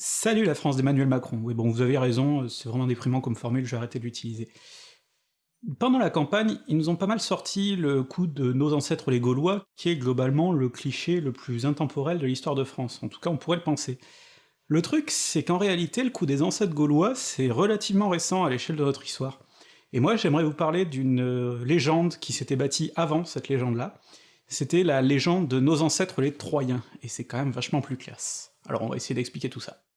Salut la France d'Emmanuel Macron. Oui bon, vous avez raison, euh, c'est vraiment déprimant comme formule, je vais de l'utiliser. Pendant la campagne, ils nous ont pas mal sorti le coup de nos ancêtres les Gaulois, qui est globalement le cliché le plus intemporel de l'histoire de France, en tout cas on pourrait le penser. Le truc, c'est qu'en réalité, le coup des ancêtres gaulois, c'est relativement récent à l'échelle de notre histoire. Et moi j'aimerais vous parler d'une euh, légende qui s'était bâtie avant cette légende-là, c'était la légende de nos ancêtres les Troyens, et c'est quand même vachement plus classe. Alors on va essayer d'expliquer tout ça.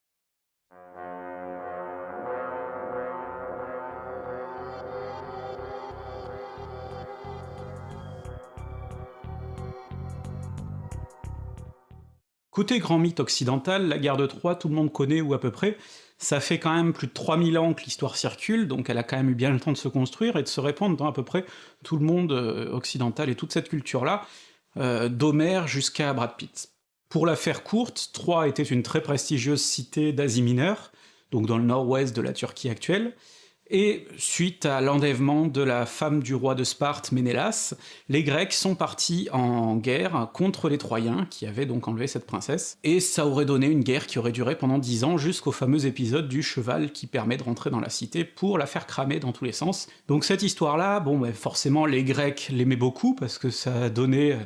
Côté grand mythe occidental, la guerre de Troie, tout le monde connaît ou à peu près, ça fait quand même plus de 3000 ans que l'histoire circule, donc elle a quand même eu bien le temps de se construire et de se répandre dans à peu près tout le monde euh, occidental et toute cette culture-là, euh, jusqu'à Brad Pitt. Pour la faire courte, Troie était une très prestigieuse cité d'Asie mineure, donc dans le nord-ouest de la Turquie actuelle, et suite à l'enlèvement de la femme du roi de Sparte, Ménélas, les Grecs sont partis en guerre contre les Troyens, qui avaient donc enlevé cette princesse, et ça aurait donné une guerre qui aurait duré pendant dix ans, jusqu'au fameux épisode du cheval qui permet de rentrer dans la cité pour la faire cramer dans tous les sens. Donc cette histoire-là, bon bah forcément les Grecs l'aimaient beaucoup, parce que ça donnait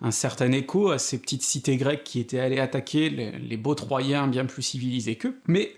un certain écho à ces petites cités grecques qui étaient allées attaquer les beaux Troyens bien plus civilisés qu'eux, mais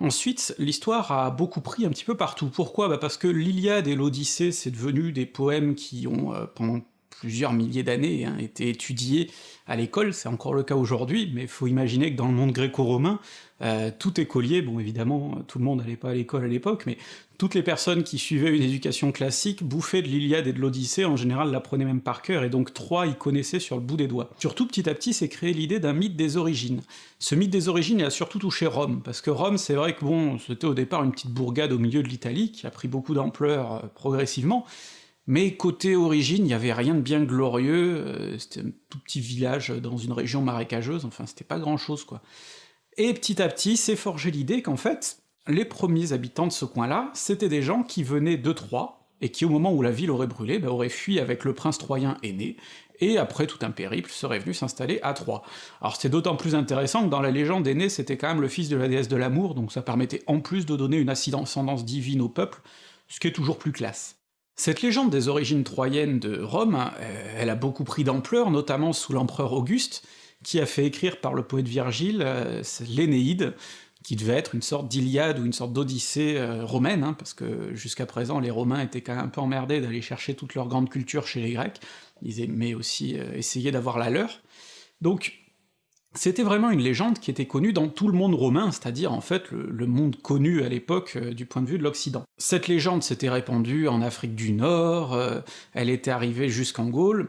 Ensuite, l'histoire a beaucoup pris un petit peu partout. Pourquoi? Bah Parce que l'Iliade et l'Odyssée, c'est devenu des poèmes qui ont, euh, pendant plusieurs milliers d'années, hein, été étudiés à l'école, c'est encore le cas aujourd'hui, mais faut imaginer que dans le monde gréco-romain, euh, tout écolier, bon évidemment, tout le monde n'allait pas à l'école à l'époque, mais toutes les personnes qui suivaient une éducation classique bouffaient de l'Iliade et de l'Odyssée, en général l'apprenaient même par cœur, et donc Troie y connaissaient sur le bout des doigts. Surtout petit à petit s'est créé l'idée d'un mythe des origines. Ce mythe des origines il a surtout touché Rome, parce que Rome c'est vrai que bon, c'était au départ une petite bourgade au milieu de l'Italie, qui a pris beaucoup d'ampleur euh, progressivement, mais côté origine, il y avait rien de bien glorieux, euh, c'était un tout petit village dans une région marécageuse, enfin c'était pas grand chose quoi. Et petit à petit s'est forgé l'idée qu'en fait, les premiers habitants de ce coin-là, c'était des gens qui venaient de Troie, et qui au moment où la ville aurait brûlé, bah, auraient fui avec le prince troyen aîné, et après tout un périple serait venu s'installer à Troie. Alors c'est d'autant plus intéressant que dans la légende aîné, c'était quand même le fils de la déesse de l'amour, donc ça permettait en plus de donner une ascendance divine au peuple, ce qui est toujours plus classe. Cette légende des origines troyennes de Rome, euh, elle a beaucoup pris d'ampleur, notamment sous l'empereur Auguste, qui a fait écrire par le poète Virgile euh, l'Énéide, qui devait être une sorte d'Iliade ou une sorte d'Odyssée euh, romaine, hein, parce que jusqu'à présent les Romains étaient quand même un peu emmerdés d'aller chercher toute leur grande culture chez les Grecs, ils aimaient aussi essayer d'avoir la leur. Donc c'était vraiment une légende qui était connue dans tout le monde romain, c'est-à-dire en fait le, monde connu à l'époque euh, du point de vue de l'Occident. Cette légende s'était répandue en Afrique du Nord, euh, elle était arrivée jusqu'en Gaule,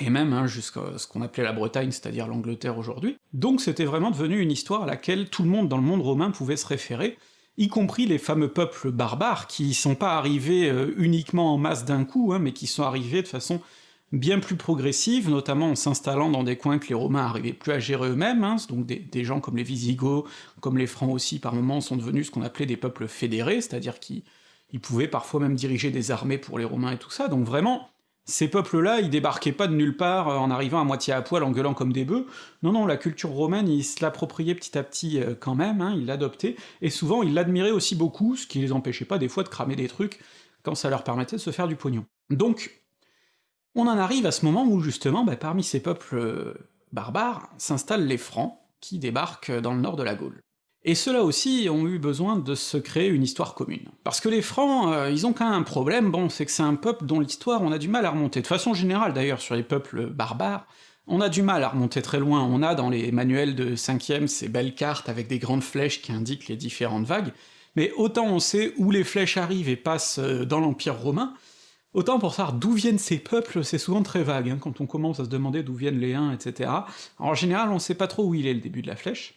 et même hein, jusqu'à ce qu'on appelait la Bretagne, c'est-à-dire l'Angleterre aujourd'hui. Donc c'était vraiment devenu une histoire à laquelle tout le monde dans le monde romain pouvait se référer, y compris les fameux peuples barbares, qui sont pas arrivés euh, uniquement en masse d'un coup, hein, mais qui sont arrivés de façon bien plus progressive, notamment en s'installant dans des coins que les Romains arrivaient plus à gérer eux-mêmes, hein, donc des, gens comme les Visigoths, comme les Francs aussi, par moments, sont devenus ce qu'on appelait des peuples fédérés, c'est-à-dire qu'ils pouvaient parfois même diriger des armées pour les Romains et tout ça, donc vraiment, ces peuples-là, ils débarquaient pas de nulle part euh, en arrivant à moitié à poil en gueulant comme des bœufs, non non, la culture romaine, ils se l'appropriaient petit à petit euh, quand même, hein, ils l'adoptaient, et souvent ils l'admiraient aussi beaucoup, ce qui les empêchait pas des fois de cramer des trucs quand ça leur permettait de se faire du pognon. Donc, on en arrive à ce moment où justement, bah, parmi ces peuples euh, barbares, s'installent les Francs, qui débarquent dans le nord de la Gaule. Et ceux-là aussi ont eu besoin de se créer une histoire commune. Parce que les Francs, euh, ils ont quand même un problème, bon, c'est que c'est un peuple dont l'histoire on a du mal à remonter. De façon générale d'ailleurs, sur les peuples barbares, on a du mal à remonter très loin, on a dans les manuels de 5ème ces belles cartes avec des grandes flèches qui indiquent les différentes vagues, mais autant on sait où les flèches arrivent et passent euh, dans l'Empire romain, Autant pour savoir d'où viennent ces peuples, c'est souvent très vague, hein, quand on commence à se demander d'où viennent les uns, etc. en général, on sait pas trop où il est le début de la flèche.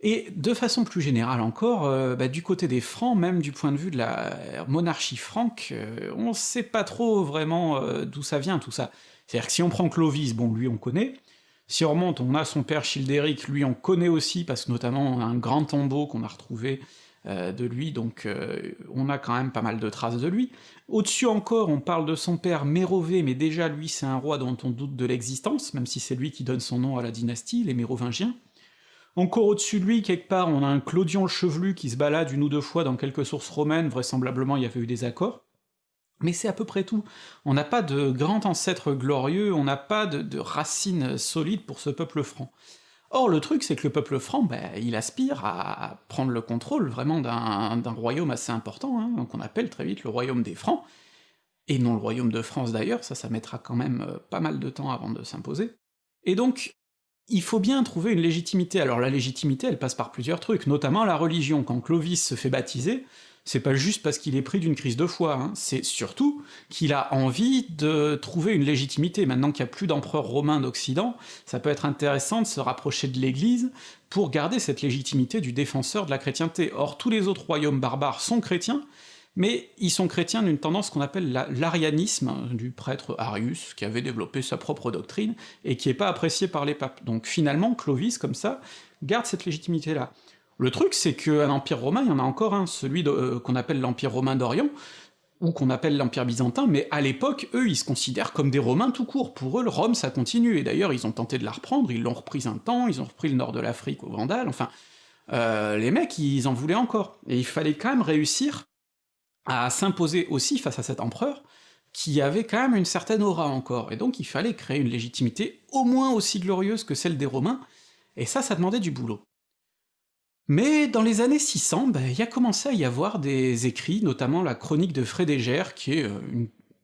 Et de façon plus générale encore, euh, bah, du côté des Francs, même du point de vue de la monarchie franque, euh, on sait pas trop vraiment euh, d'où ça vient tout ça. C'est-à-dire que si on prend Clovis, bon lui on connaît, si on remonte, on a son père Childéric, lui on connaît aussi, parce que notamment un grand tombeau qu'on a retrouvé euh, de lui, donc euh, on a quand même pas mal de traces de lui. Au-dessus encore, on parle de son père Mérové, mais déjà lui c'est un roi dont on doute de l'existence, même si c'est lui qui donne son nom à la dynastie, les Mérovingiens. Encore au-dessus de lui, quelque part, on a un Clodion chevelu qui se balade une ou deux fois dans quelques sources romaines, vraisemblablement il y avait eu des accords, mais c'est à peu près tout. On n'a pas de grand ancêtre glorieux, on n'a pas de, de racines solides pour ce peuple franc. Or le truc c'est que le peuple franc, ben, il aspire à prendre le contrôle vraiment d'un royaume assez important, hein, qu'on appelle très vite le royaume des Francs, et non le royaume de France d'ailleurs, ça ça mettra quand même euh, pas mal de temps avant de s'imposer. Et donc, il faut bien trouver une légitimité. Alors la légitimité, elle passe par plusieurs trucs, notamment la religion. Quand Clovis se fait baptiser, c'est pas juste parce qu'il est pris d'une crise de foi, hein. c'est surtout qu'il a envie de trouver une légitimité. Maintenant qu'il n'y a plus d'empereur romain d'Occident, ça peut être intéressant de se rapprocher de l'Église pour garder cette légitimité du défenseur de la chrétienté. Or tous les autres royaumes barbares sont chrétiens, mais ils sont chrétiens d'une tendance qu'on appelle l'arianisme, du prêtre Arius, qui avait développé sa propre doctrine, et qui est pas apprécié par les papes. Donc finalement, Clovis, comme ça, garde cette légitimité-là. Le truc, c'est qu'un empire romain, il y en a encore un, celui euh, qu'on appelle l'empire romain d'Orient, ou qu'on appelle l'empire byzantin, mais à l'époque, eux, ils se considèrent comme des romains tout court, pour eux, Rome, ça continue, et d'ailleurs, ils ont tenté de la reprendre, ils l'ont reprise un temps, ils ont repris le nord de l'Afrique aux Vandales, enfin... Euh, les mecs, ils en voulaient encore, et il fallait quand même réussir à s'imposer aussi face à cet empereur, qui avait quand même une certaine aura encore, et donc il fallait créer une légitimité au moins aussi glorieuse que celle des Romains, et ça, ça demandait du boulot. Mais dans les années 600, ben, il y a commencé à y avoir des écrits, notamment la chronique de Frédégère, qui est euh,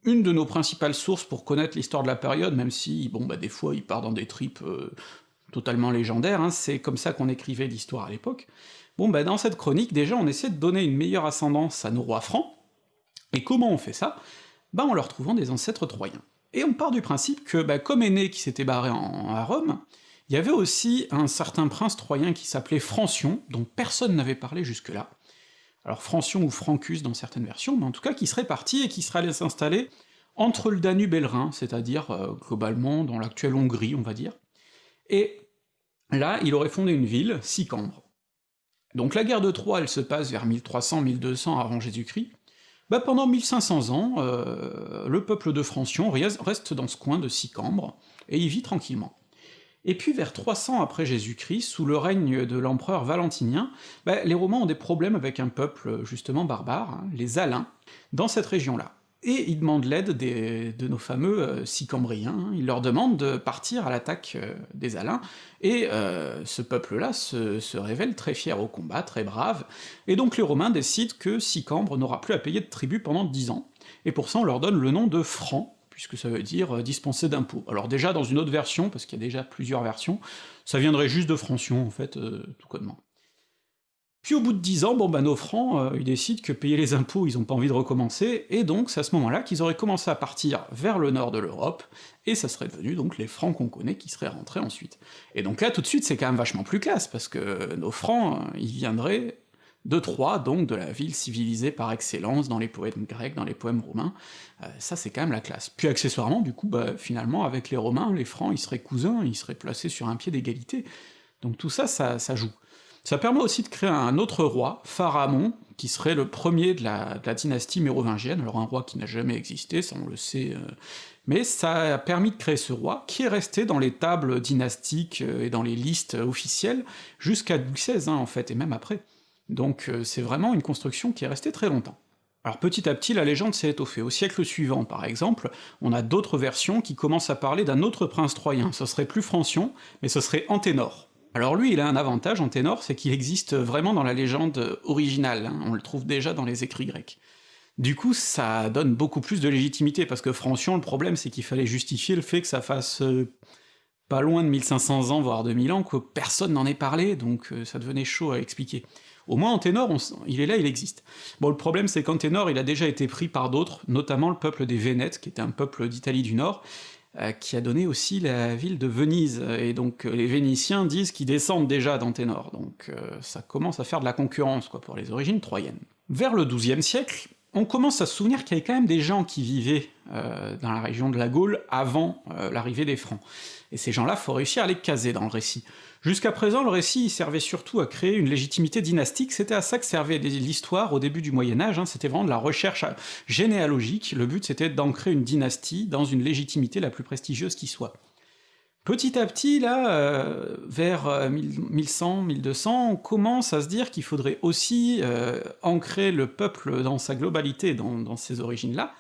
une, de nos principales sources pour connaître l'histoire de la période, même si, bon, bah des fois il part dans des tripes euh, totalement légendaires, hein, c'est comme ça qu'on écrivait l'histoire à l'époque. Bon bah dans cette chronique, déjà on essaie de donner une meilleure ascendance à nos rois francs, et comment on fait ça? Bah en leur trouvant des ancêtres troyens. Et on part du principe que, comme Aîné qui s'était barré à Rome, il y avait aussi un certain prince troyen qui s'appelait Francion, dont personne n'avait parlé jusque-là. Alors Francion ou Francus dans certaines versions, mais en tout cas qui serait parti et qui serait allé s'installer entre le Danube et le Rhin, c'est-à-dire euh, globalement dans l'actuelle Hongrie, on va dire. Et là, il aurait fondé une ville, Sicambre. Donc la guerre de Troie, elle se passe vers 1300-1200 avant Jésus-Christ. Bah pendant 1500 ans, euh, le peuple de Francion reste dans ce coin de Sicambre, et il vit tranquillement. Et puis vers 300 après Jésus-Christ, sous le règne de l'empereur Valentinien, bah, les Romains ont des problèmes avec un peuple justement barbare, hein, les Alains, dans cette région-là. Et ils demandent l'aide de nos fameux euh, Sicambriens, hein. ils leur demandent de partir à l'attaque euh, des Alains, et euh, ce peuple-là se, révèle très fier au combat, très brave, et donc les Romains décident que Sicambre n'aura plus à payer de tribut pendant dix ans, et pour ça on leur donne le nom de Francs, puisque ça veut dire euh, dispenser d'impôts. Alors déjà, dans une autre version, parce qu'il y a déjà plusieurs versions, ça viendrait juste de Francion, en fait, euh, tout connement. Puis au bout de dix ans, bon bah nos francs, euh, ils décident que payer les impôts, ils ont pas envie de recommencer, et donc c'est à ce moment-là qu'ils auraient commencé à partir vers le nord de l'Europe, et ça serait devenu donc les francs qu'on connaît qui seraient rentrés ensuite. Et donc là, tout de suite, c'est quand même vachement plus classe, parce que nos francs, ils viendraient de Troie, donc de la ville civilisée par excellence dans les poèmes grecs, dans les poèmes romains, euh, ça c'est quand même la classe. Puis accessoirement, du coup, bah, finalement, avec les Romains, les Francs, ils seraient cousins, ils seraient placés sur un pied d'égalité, donc tout ça, ça, joue. Ça permet aussi de créer un autre roi, Pharamond, qui serait le premier de la, dynastie mérovingienne, alors un roi qui n'a jamais existé, ça on le sait, euh, mais ça a permis de créer ce roi, qui est resté dans les tables dynastiques euh, et dans les listes officielles jusqu'à Louis XVI, hein, en fait, et même après. Donc euh, c'est vraiment une construction qui est restée très longtemps. Alors petit à petit, la légende s'est étoffée. Au siècle suivant, par exemple, on a d'autres versions qui commencent à parler d'un autre prince troyen, ce serait plus Francion, mais ce serait Anténor. Alors lui, il a un avantage, Anténor, c'est qu'il existe vraiment dans la légende originale, hein. on le trouve déjà dans les écrits grecs. Du coup, ça donne beaucoup plus de légitimité, parce que Francion, le problème, c'est qu'il fallait justifier le fait que ça fasse euh, pas loin de 1500 ans, voire 2000 ans, que personne n'en ait parlé, donc euh, ça devenait chaud à expliquer. Au moins en ténor, il est là, il existe. Bon, le problème c'est qu'en ténor, il a déjà été pris par d'autres, notamment le peuple des Vénètes, qui était un peuple d'Italie du Nord, euh, qui a donné aussi la ville de Venise, et donc euh, les Vénitiens disent qu'ils descendent déjà d'Anténor, donc euh, ça commence à faire de la concurrence, quoi, pour les origines troyennes. Vers le XIIe siècle, on commence à se souvenir qu'il y avait quand même des gens qui vivaient dans la région de la Gaule avant l'arrivée des Francs, et ces gens-là, faut réussir à les caser dans le récit. Jusqu'à présent, le récit servait surtout à créer une légitimité dynastique, c'était à ça que servait l'histoire au début du Moyen-Âge, hein. c'était vraiment de la recherche généalogique, le but c'était d'ancrer une dynastie dans une légitimité la plus prestigieuse qui soit. Petit à petit, là, euh, vers 1100, 1200, on commence à se dire qu'il faudrait aussi euh, ancrer le peuple dans sa globalité, dans, ses origines-là,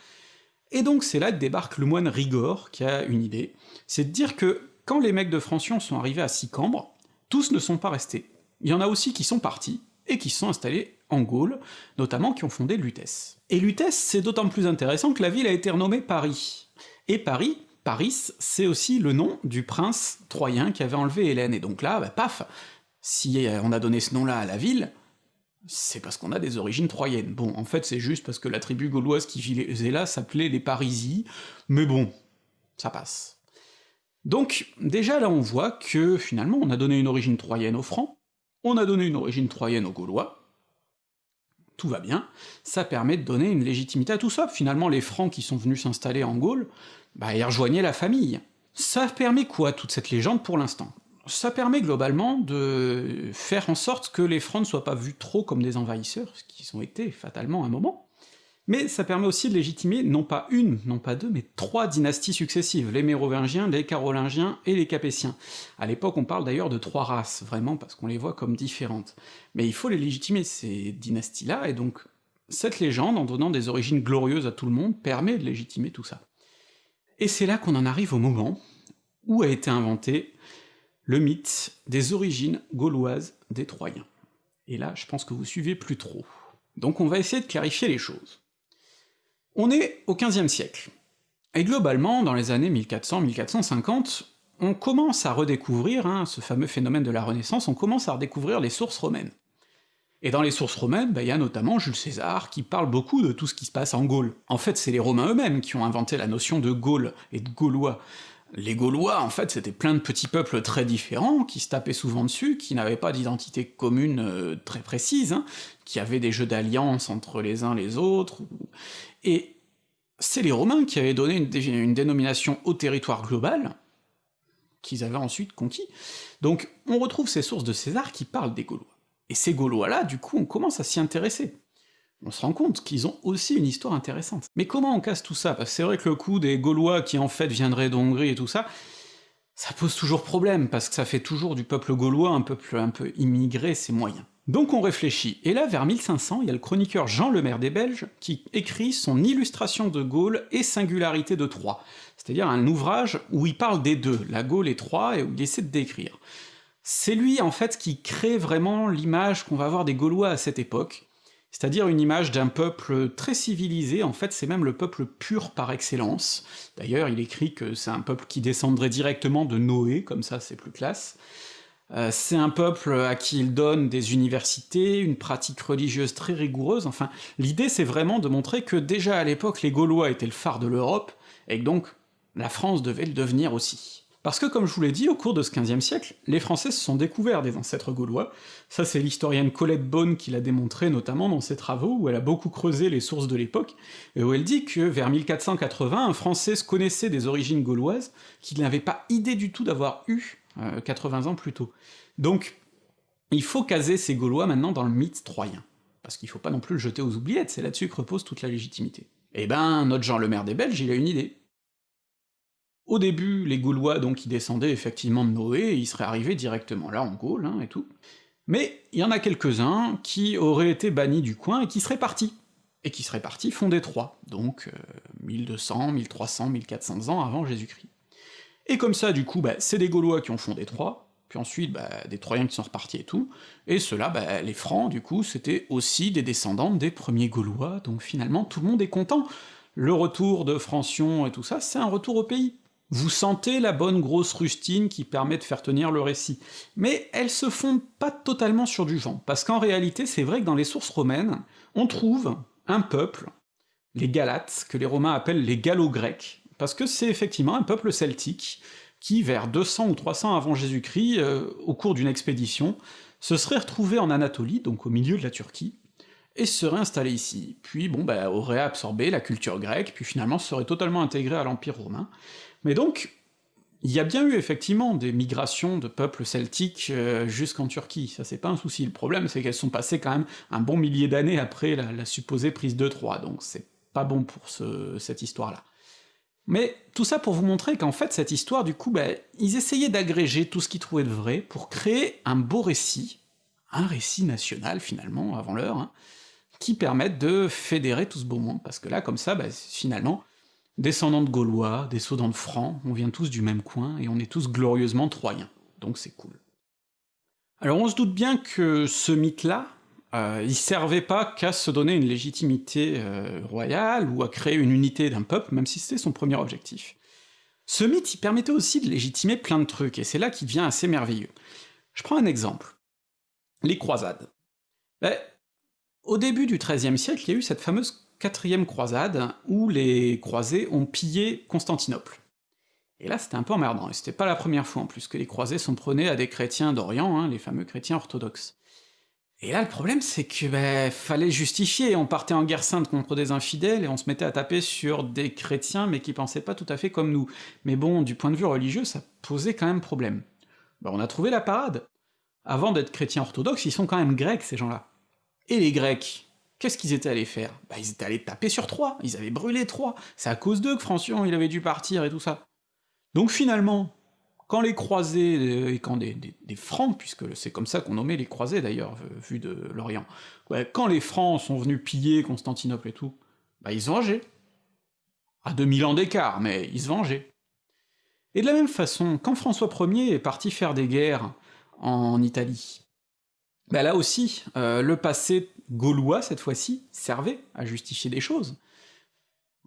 et donc c'est là que débarque le moine Rigord, qui a une idée, c'est de dire que quand les mecs de Francion sont arrivés à Sicambre, tous ne sont pas restés. Il y en a aussi qui sont partis, et qui se sont installés en Gaule, notamment qui ont fondé Lutèce. Et Lutèce, c'est d'autant plus intéressant que la ville a été renommée Paris. Et Paris, Paris, c'est aussi le nom du prince troyen qui avait enlevé Hélène, et donc là, bah, paf Si on a donné ce nom-là à la ville, c'est parce qu'on a des origines troyennes. Bon, en fait, c'est juste parce que la tribu gauloise qui vivait là s'appelait les Parisies, mais bon, ça passe. Donc, déjà là on voit que, finalement, on a donné une origine troyenne aux Francs, on a donné une origine troyenne aux Gaulois, tout va bien, ça permet de donner une légitimité à tout ça. Finalement, les Francs qui sont venus s'installer en Gaule, bah ils rejoignaient la famille. Ça permet quoi, toute cette légende, pour l'instant? Ça permet globalement de faire en sorte que les Francs ne soient pas vus trop comme des envahisseurs, ce qu'ils ont été fatalement à un moment, mais ça permet aussi de légitimer non pas une, non pas deux, mais trois dynasties successives, les Mérovingiens, les Carolingiens et les Capétiens. À l'époque on parle d'ailleurs de trois races, vraiment, parce qu'on les voit comme différentes. Mais il faut les légitimer, ces dynasties-là, et donc cette légende, en donnant des origines glorieuses à tout le monde, permet de légitimer tout ça. Et c'est là qu'on en arrive au moment où a été inventé le mythe des origines gauloises des Troyens. Et là, je pense que vous suivez plus trop. Donc on va essayer de clarifier les choses. On est au XVe siècle, et globalement, dans les années 1400-1450, on commence à redécouvrir, hein, ce fameux phénomène de la Renaissance, on commence à redécouvrir les sources romaines. Et dans les sources romaines, bah, il y a notamment Jules César qui parle beaucoup de tout ce qui se passe en Gaule. En fait, c'est les Romains eux-mêmes qui ont inventé la notion de Gaule et de Gaulois. Les Gaulois, en fait, c'était plein de petits peuples très différents, qui se tapaient souvent dessus, qui n'avaient pas d'identité commune euh, très précise, hein, qui avaient des jeux d'alliance entre les uns les autres, et c'est les Romains qui avaient donné une, dénomination au territoire global, qu'ils avaient ensuite conquis. Donc on retrouve ces sources de César qui parlent des Gaulois. Et ces Gaulois-là, du coup, on commence à s'y intéresser. On se rend compte qu'ils ont aussi une histoire intéressante. Mais comment on casse tout ça? Parce que c'est vrai que le coup des Gaulois qui en fait viendraient d'Hongrie et tout ça, ça pose toujours problème, parce que ça fait toujours du peuple gaulois un peuple un peu immigré, c'est moyen. Donc on réfléchit, et là vers 1500, il y a le chroniqueur Jean Le Maire des Belges qui écrit son Illustration de Gaule et singularité de Troie, c'est-à-dire un ouvrage où il parle des deux, la Gaule et Troie, et où il essaie de décrire. C'est lui en fait qui crée vraiment l'image qu'on va avoir des Gaulois à cette époque, c'est-à-dire une image d'un peuple très civilisé, en fait c'est même le peuple pur par excellence. D'ailleurs il écrit que c'est un peuple qui descendrait directement de Noé, comme ça c'est plus classe. Euh, c'est un peuple à qui il donne des universités, une pratique religieuse très rigoureuse, enfin, l'idée c'est vraiment de montrer que déjà à l'époque les Gaulois étaient le phare de l'Europe, et que donc la France devait le devenir aussi. Parce que comme je vous l'ai dit, au cours de ce XVe siècle, les Français se sont découverts des ancêtres gaulois, ça c'est l'historienne Colette Beaune qui l'a démontré notamment dans ses travaux, où elle a beaucoup creusé les sources de l'époque, et où elle dit que vers 1480, un Français se connaissait des origines gauloises, qu'il n'avait pas idée du tout d'avoir eu 80 euh, ans plus tôt. Donc, il faut caser ces Gaulois maintenant dans le mythe troyen, parce qu'il faut pas non plus le jeter aux oubliettes, c'est là-dessus que repose toute la légitimité. Eh ben, notre Jean le Maire des Belges, il a une idée. Au début, les Gaulois, donc, ils descendaient effectivement de Noé, ils seraient arrivés directement là, en Gaule, hein, et tout. Mais il y en a quelques-uns qui auraient été bannis du coin et qui seraient partis, et qui seraient partis fonder Troie, donc 1200, 1300, 1400 ans avant Jésus-Christ. Et comme ça, du coup, bah, c'est des Gaulois qui ont fondé Troie, puis ensuite bah, des Troyens qui sont repartis et tout, et ceux-là, bah, les Francs, du coup, c'était aussi des descendants des premiers Gaulois, donc finalement tout le monde est content. Le retour de Francion et tout ça, c'est un retour au pays. Vous sentez la bonne grosse rustine qui permet de faire tenir le récit. Mais elle se fonde pas totalement sur du vent, parce qu'en réalité, c'est vrai que dans les sources romaines, on trouve un peuple, les Galates, que les Romains appellent les Gallo-Grecs, parce que c'est effectivement un peuple celtique qui, vers 200 ou 300 avant Jésus-Christ, euh, au cours d'une expédition, se serait retrouvé en Anatolie, donc au milieu de la Turquie, et se serait installé ici, puis bon bah aurait absorbé la culture grecque, puis finalement serait totalement intégré à l'Empire romain. Mais donc, il y a bien eu effectivement des migrations de peuples celtiques euh, jusqu'en Turquie, ça c'est pas un souci, le problème c'est qu'elles sont passées quand même un bon millier d'années après la, supposée prise de Troie, donc c'est pas bon pour cette histoire-là. Mais tout ça pour vous montrer qu'en fait cette histoire, du coup, bah, ils essayaient d'agréger tout ce qu'ils trouvaient de vrai pour créer un beau récit, un récit national finalement, avant l'heure, hein, qui permette de fédérer tout ce beau monde, parce que là, comme ça, bah, finalement, descendants de Gaulois, descendants de Francs, on vient tous du même coin, et on est tous glorieusement troyens, donc c'est cool. Alors on se doute bien que ce mythe-là, euh, il servait pas qu'à se donner une légitimité euh, royale ou à créer une unité d'un peuple, même si c'était son premier objectif. Ce mythe, il permettait aussi de légitimer plein de trucs, et c'est là qu'il devient assez merveilleux. Je prends un exemple. Les croisades. Ben, au début du XIIIe siècle, il y a eu cette fameuse quatrième croisade, où les croisés ont pillé Constantinople. Et là, c'était un peu emmerdant, et c'était pas la première fois en plus que les croisés s'en prenaient à des chrétiens d'Orient, hein, les fameux chrétiens orthodoxes. Et là, le problème, c'est que ben, fallait justifier, on partait en guerre sainte contre des infidèles, et on se mettait à taper sur des chrétiens, mais qui pensaient pas tout à fait comme nous. Mais bon, du point de vue religieux, ça posait quand même problème. Ben, on a trouvé la parade. Avant d'être chrétiens orthodoxes, ils sont quand même grecs, ces gens-là. Et les Grecs, qu'est-ce qu'ils étaient allés faire? Bah ils étaient allés taper sur Troie, ils avaient brûlé Troie, c'est à cause d'eux que Francion il avait dû partir et tout ça. Donc finalement, quand les croisés, euh, et quand des, francs, puisque c'est comme ça qu'on nommait les croisés d'ailleurs, vu de l'Orient, quand les francs sont venus piller Constantinople et tout, bah ils se vengeaient. À 2000 ans d'écart, mais ils se vengeaient. Et de la même façon, quand François Ier est parti faire des guerres en Italie, bah là aussi, euh, le passé gaulois, cette fois-ci, servait à justifier des choses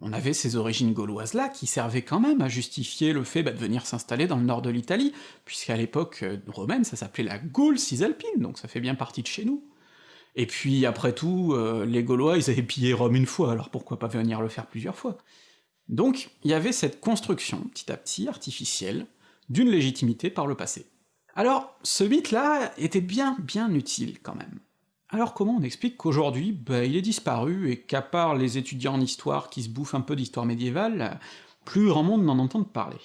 on avait ces origines gauloises-là qui servaient quand même à justifier le fait bah, de venir s'installer dans le nord de l'Italie, puisqu'à l'époque euh, romaine ça s'appelait la Gaule cisalpine, donc ça fait bien partie de chez nous. Et puis après tout, euh, les Gaulois ils avaient pillé Rome une fois, alors pourquoi pas venir le faire plusieurs fois? Donc il y avait cette construction, petit à petit, artificielle, d'une légitimité par le passé. Alors, ce mythe-là était bien bien utile quand même. Alors comment on explique qu'aujourd'hui, bah, il est disparu, et qu'à part les étudiants en histoire qui se bouffent un peu d'histoire médiévale, plus grand monde n'en entend parler?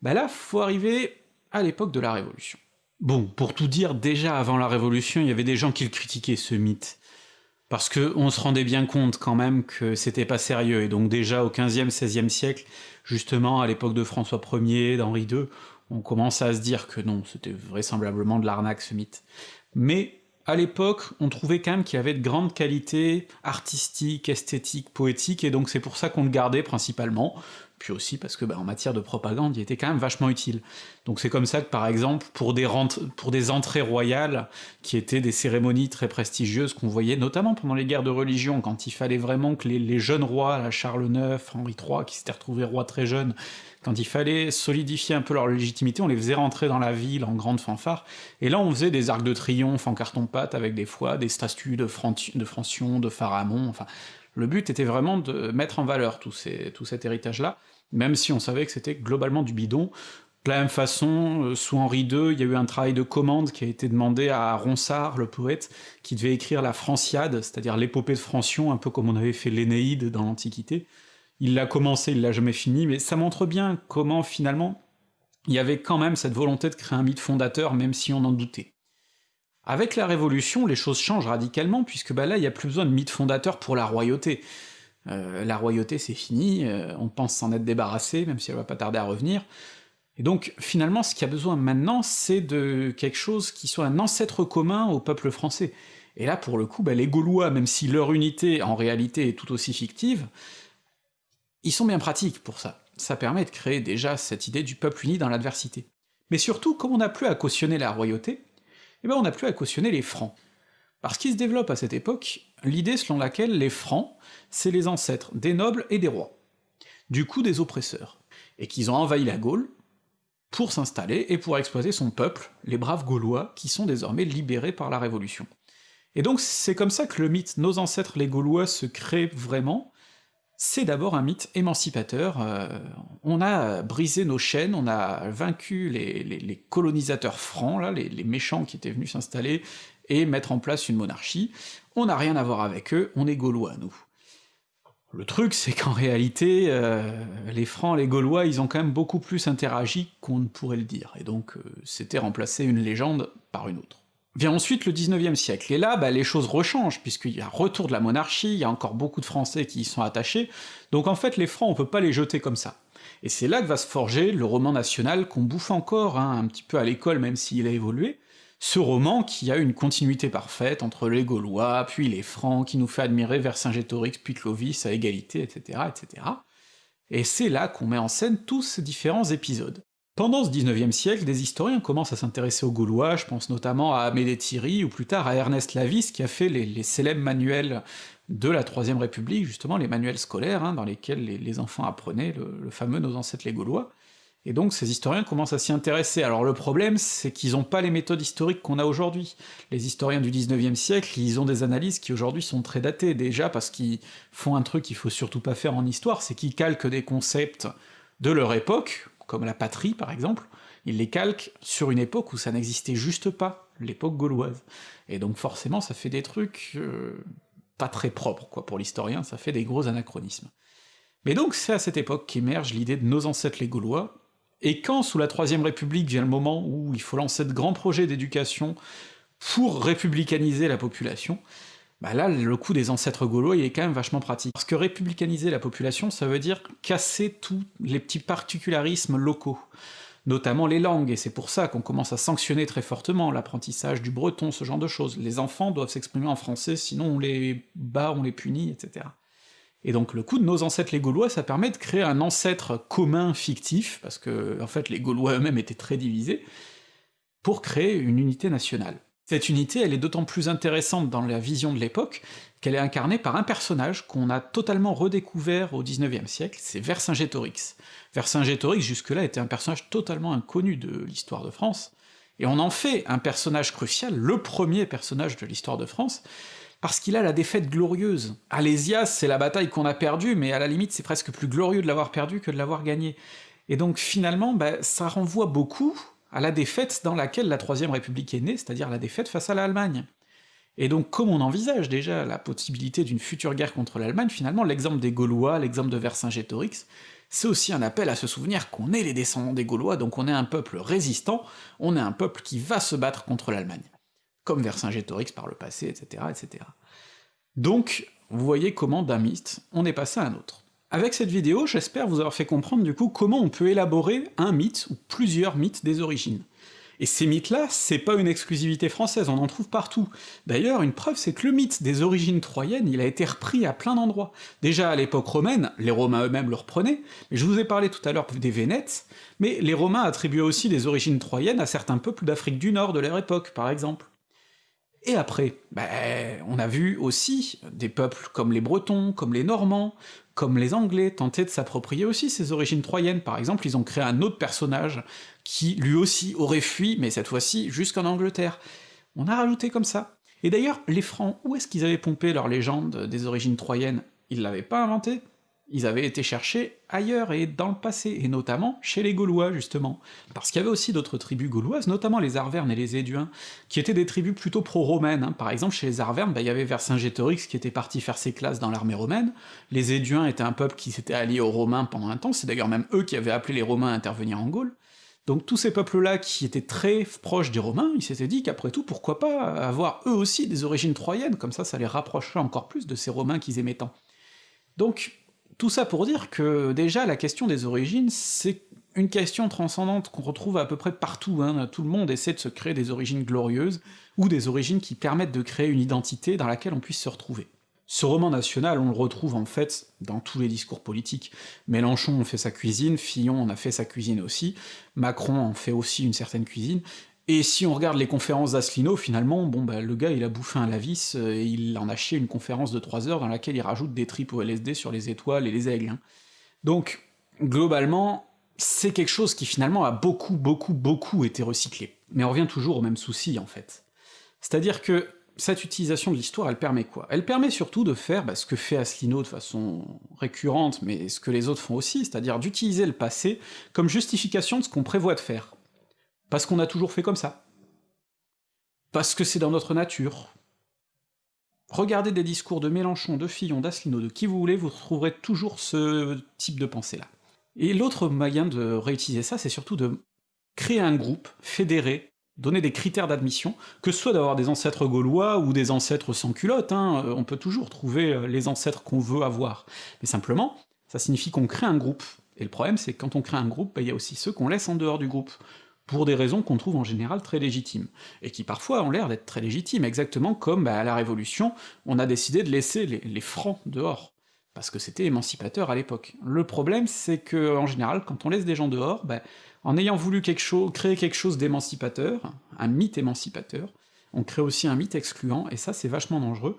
Bah là, faut arriver à l'époque de la Révolution. Bon, pour tout dire, déjà avant la Révolution, il y avait des gens qui le critiquaient, ce mythe. Parce que on se rendait bien compte quand même que c'était pas sérieux, et donc déjà au XVe, XVIe siècle, justement à l'époque de François Ier, d'Henri II, on commence à se dire que non, c'était vraisemblablement de l'arnaque ce mythe. Mais à l'époque, on trouvait quand même qu'il y avait de grandes qualités artistiques, esthétiques, poétiques, et donc c'est pour ça qu'on le gardait principalement, puis aussi parce que bah, en matière de propagande, il était quand même vachement utile. Donc c'est comme ça que par exemple, pour des, entrées royales, qui étaient des cérémonies très prestigieuses qu'on voyait notamment pendant les guerres de religion, quand il fallait vraiment que les, jeunes rois, Charles IX, Henri III, qui s'étaient retrouvés rois très jeunes, quand il fallait solidifier un peu leur légitimité, on les faisait rentrer dans la ville en grande fanfare, et là on faisait des arcs de triomphe en carton-pâte avec des fois des statues de, de Francion, de Pharamond, enfin... Le but était vraiment de mettre en valeur tout, cet héritage-là, même si on savait que c'était globalement du bidon, de la même façon, euh, sous Henri II, il y a eu un travail de commande qui a été demandé à Ronsard, le poète, qui devait écrire la Franciade, c'est-à-dire l'épopée de Francion, un peu comme on avait fait l'Énéide dans l'Antiquité, il l'a commencé, il l'a jamais fini, mais ça montre bien comment, finalement, il y avait quand même cette volonté de créer un mythe fondateur, même si on en doutait. Avec la Révolution, les choses changent radicalement, puisque bah là, il n'y a plus besoin de mythe fondateur pour la royauté. Euh, la royauté, c'est fini, euh, on pense s'en être débarrassé, même si elle va pas tarder à revenir, et donc, finalement, ce qu'il y a besoin maintenant, c'est de quelque chose qui soit un ancêtre commun au peuple français. Et là, pour le coup, bah, les Gaulois, même si leur unité, en réalité, est tout aussi fictive, ils sont bien pratiques pour ça. Ça permet de créer déjà cette idée du peuple uni dans l'adversité. Mais surtout, comme on n'a plus à cautionner la royauté, eh ben on n'a plus à cautionner les francs. Parce qu'il se développe à cette époque l'idée selon laquelle les francs, c'est les ancêtres des nobles et des rois, du coup des oppresseurs, et qu'ils ont envahi la Gaule pour s'installer et pour exploiter son peuple, les braves Gaulois, qui sont désormais libérés par la Révolution. Et donc c'est comme ça que le mythe Nos ancêtres les Gaulois se crée vraiment, c'est d'abord un mythe émancipateur, euh, on a brisé nos chaînes, on a vaincu les, colonisateurs francs, là, les, méchants qui étaient venus s'installer et mettre en place une monarchie, on n'a rien à voir avec eux, on est gaulois, nous. Le truc, c'est qu'en réalité, euh, les Francs, les Gaulois, ils ont quand même beaucoup plus interagi qu'on ne pourrait le dire, et donc euh, c'était remplacer une légende par une autre. Vient ensuite le 19e siècle, et là, bah, les choses rechangent, puisqu'il y a retour de la monarchie, il y a encore beaucoup de Français qui y sont attachés, donc en fait les Francs on peut pas les jeter comme ça. Et c'est là que va se forger le roman national qu'on bouffe encore, hein, un petit peu à l'école même s'il a évolué, ce roman qui a une continuité parfaite entre les Gaulois, puis les Francs, qui nous fait admirer Vercingétorix, puis Clovis à égalité, etc., etc. Et c'est là qu'on met en scène tous ces différents épisodes. Pendant ce 19e siècle, des historiens commencent à s'intéresser aux Gaulois, je pense notamment à Amédée Thierry, ou plus tard à Ernest Lavis, qui a fait les, célèbres manuels de la Troisième République, justement les manuels scolaires, hein, dans lesquels les, enfants apprenaient le, fameux Nos ancêtres les Gaulois, et donc ces historiens commencent à s'y intéresser. Alors le problème, c'est qu'ils ont pas les méthodes historiques qu'on a aujourd'hui. Les historiens du 19e siècle, ils ont des analyses qui aujourd'hui sont très datées, déjà parce qu'ils font un truc qu'il faut surtout pas faire en histoire, c'est qu'ils calquent des concepts de leur époque, comme la patrie par exemple, ils les calquent sur une époque où ça n'existait juste pas, l'époque gauloise. Et donc forcément ça fait des trucs euh, pas très propres, quoi, pour l'historien, ça fait des gros anachronismes. Mais donc c'est à cette époque qu'émerge l'idée de nos ancêtres les Gaulois, et quand, sous la Troisième République, vient le moment où il faut lancer de grands projets d'éducation pour républicaniser la population, bah là, le coup des ancêtres gaulois, il est quand même vachement pratique. Parce que républicaniser la population, ça veut dire casser tous les petits particularismes locaux, notamment les langues, et c'est pour ça qu'on commence à sanctionner très fortement l'apprentissage du breton, ce genre de choses. Les enfants doivent s'exprimer en français, sinon on les bat, on les punit, etc. Et donc le coup de nos ancêtres les Gaulois, ça permet de créer un ancêtre commun fictif, parce que en fait les Gaulois eux-mêmes étaient très divisés, pour créer une unité nationale. Cette unité, elle est d'autant plus intéressante dans la vision de l'époque qu'elle est incarnée par un personnage qu'on a totalement redécouvert au XIXe siècle, c'est Vercingétorix. Vercingétorix, jusque-là, était un personnage totalement inconnu de l'histoire de France, et on en fait un personnage crucial, le premier personnage de l'histoire de France, parce qu'il a la défaite glorieuse. Alésias, c'est la bataille qu'on a perdue, mais à la limite c'est presque plus glorieux de l'avoir perdue que de l'avoir gagnée. Et donc finalement, bah, ça renvoie beaucoup à la défaite dans laquelle la Troisième République est née, c'est-à-dire la défaite face à l'Allemagne. Et donc comme on envisage déjà la possibilité d'une future guerre contre l'Allemagne, finalement l'exemple des Gaulois, l'exemple de Vercingétorix, c'est aussi un appel à se souvenir qu'on est les descendants des Gaulois, donc on est un peuple résistant, on est un peuple qui va se battre contre l'Allemagne comme Vercingétorix par le passé, etc., etc. Donc, vous voyez comment d'un mythe, on est passé à un autre. Avec cette vidéo, j'espère vous avoir fait comprendre du coup comment on peut élaborer un mythe, ou plusieurs mythes des origines. Et ces mythes-là, c'est pas une exclusivité française, on en trouve partout. D'ailleurs, une preuve, c'est que le mythe des origines troyennes, il a été repris à plein d'endroits. Déjà à l'époque romaine, les Romains eux-mêmes le reprenaient, mais je vous ai parlé tout à l'heure des Vénètes, mais les Romains attribuaient aussi des origines troyennes à certains peuples d'Afrique du Nord de leur époque, par exemple. Et après, ben, on a vu aussi des peuples comme les Bretons, comme les Normands, comme les Anglais tenter de s'approprier aussi ces origines troyennes. Par exemple, ils ont créé un autre personnage qui lui aussi aurait fui, mais cette fois-ci jusqu'en Angleterre. On a rajouté comme ça. Et d'ailleurs, les Francs, où est-ce qu'ils avaient pompé leur légende des origines troyennes? Ils l'avaient pas inventé ils avaient été cherchés ailleurs et dans le passé, et notamment chez les Gaulois, justement. Parce qu'il y avait aussi d'autres tribus gauloises, notamment les Arvernes et les Éduins, qui étaient des tribus plutôt pro-romaines. Hein. Par exemple, chez les Arvernes, bah, il y avait Vercingétorix qui était parti faire ses classes dans l'armée romaine, les Éduins étaient un peuple qui s'était allié aux Romains pendant un temps, c'est d'ailleurs même eux qui avaient appelé les Romains à intervenir en Gaule, donc tous ces peuples-là qui étaient très proches des Romains, ils s'étaient dit qu'après tout, pourquoi pas avoir eux aussi des origines troyennes, comme ça ça les rapprocherait encore plus de ces Romains qu'ils aimaient tant. Donc tout ça pour dire que déjà la question des origines, c'est une question transcendante qu'on retrouve à peu près partout, hein. tout le monde essaie de se créer des origines glorieuses, ou des origines qui permettent de créer une identité dans laquelle on puisse se retrouver. Ce roman national, on le retrouve en fait dans tous les discours politiques. Mélenchon en fait sa cuisine, Fillon en a fait sa cuisine aussi, Macron en fait aussi une certaine cuisine, et si on regarde les conférences d'Asselineau, finalement, bon bah le gars il a bouffé un lavis, euh, et il en a chié une conférence de 3 heures dans laquelle il rajoute des tripes au LSD sur les étoiles et les aigles. Hein. Donc, globalement, c'est quelque chose qui finalement a beaucoup, beaucoup, beaucoup été recyclé. Mais on revient toujours au même souci, en fait. C'est-à-dire que cette utilisation de l'histoire, elle permet quoi? Elle permet surtout de faire bah, ce que fait Asselineau de façon récurrente, mais ce que les autres font aussi, c'est-à-dire d'utiliser le passé comme justification de ce qu'on prévoit de faire. Parce qu'on a toujours fait comme ça. Parce que c'est dans notre nature. Regardez des discours de Mélenchon, de Fillon, d'Asselineau, de qui vous voulez, vous trouverez toujours ce type de pensée-là. Et l'autre moyen de réutiliser ça, c'est surtout de créer un groupe fédéré donner des critères d'admission, que ce soit d'avoir des ancêtres gaulois ou des ancêtres sans culotte, hein, on peut toujours trouver les ancêtres qu'on veut avoir. Mais simplement, ça signifie qu'on crée un groupe. Et le problème, c'est que quand on crée un groupe, bah, il y a aussi ceux qu'on laisse en dehors du groupe pour des raisons qu'on trouve en général très légitimes, et qui parfois ont l'air d'être très légitimes, exactement comme bah, à la Révolution, on a décidé de laisser les, francs dehors, parce que c'était émancipateur à l'époque. Le problème, c'est que en général, quand on laisse des gens dehors, bah, en ayant voulu créer quelque chose d'émancipateur, un mythe émancipateur, on crée aussi un mythe excluant, et ça c'est vachement dangereux,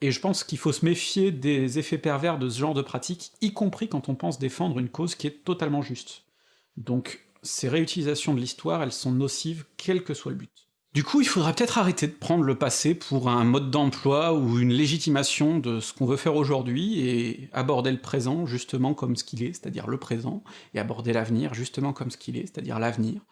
et je pense qu'il faut se méfier des effets pervers de ce genre de pratique, y compris quand on pense défendre une cause qui est totalement juste. Donc ces réutilisations de l'histoire, elles sont nocives, quel que soit le but. Du coup, il faudra peut-être arrêter de prendre le passé pour un mode d'emploi ou une légitimation de ce qu'on veut faire aujourd'hui, et aborder le présent justement comme ce qu'il est, c'est-à-dire le présent, et aborder l'avenir justement comme ce qu'il est, c'est-à-dire l'avenir,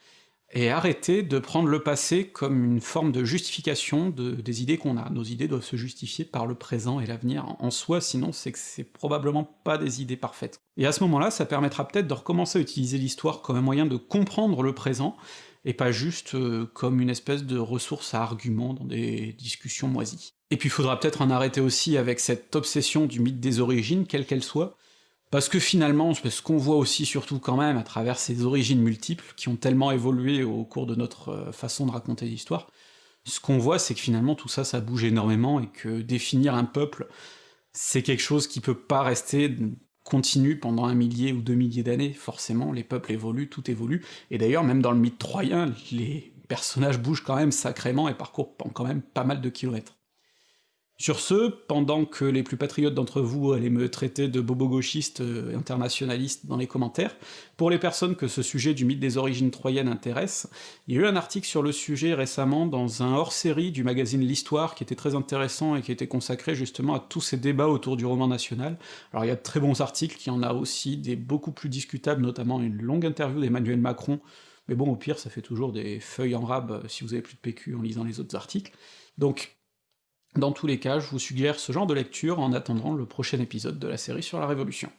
et arrêter de prendre le passé comme une forme de justification des idées qu'on a. Nos idées doivent se justifier par le présent et l'avenir en soi, sinon c'est que c'est probablement pas des idées parfaites. Et à ce moment-là, ça permettra peut-être de recommencer à utiliser l'histoire comme un moyen de comprendre le présent, et pas juste euh, comme une espèce de ressource à arguments dans des discussions moisies. Et puis faudra peut-être en arrêter aussi avec cette obsession du mythe des origines, quelle qu'elle soit, parce que finalement, ce qu'on voit aussi surtout quand même à travers ces origines multiples, qui ont tellement évolué au cours de notre euh, façon de raconter l'histoire, ce qu'on voit c'est que finalement tout ça, ça bouge énormément, et que définir un peuple, c'est quelque chose qui peut pas rester continu pendant un millier ou deux milliers d'années, forcément, les peuples évoluent, tout évolue, et d'ailleurs même dans le mythe troyen, les personnages bougent quand même sacrément et parcourent quand même pas mal de kilomètres. Sur ce, pendant que les plus patriotes d'entre vous allaient me traiter de bobo-gauchiste euh, internationaliste dans les commentaires, pour les personnes que ce sujet du mythe des origines troyennes intéresse, il y a eu un article sur le sujet récemment dans un hors-série du magazine L'Histoire qui était très intéressant et qui était consacré justement à tous ces débats autour du roman national. Alors il y a de très bons articles, il y en a aussi des beaucoup plus discutables, notamment une longue interview d'Emmanuel Macron, mais bon, au pire, ça fait toujours des feuilles en rab euh, si vous avez plus de PQ en lisant les autres articles. Donc dans tous les cas, je vous suggère ce genre de lecture en attendant le prochain épisode de la série sur la Révolution.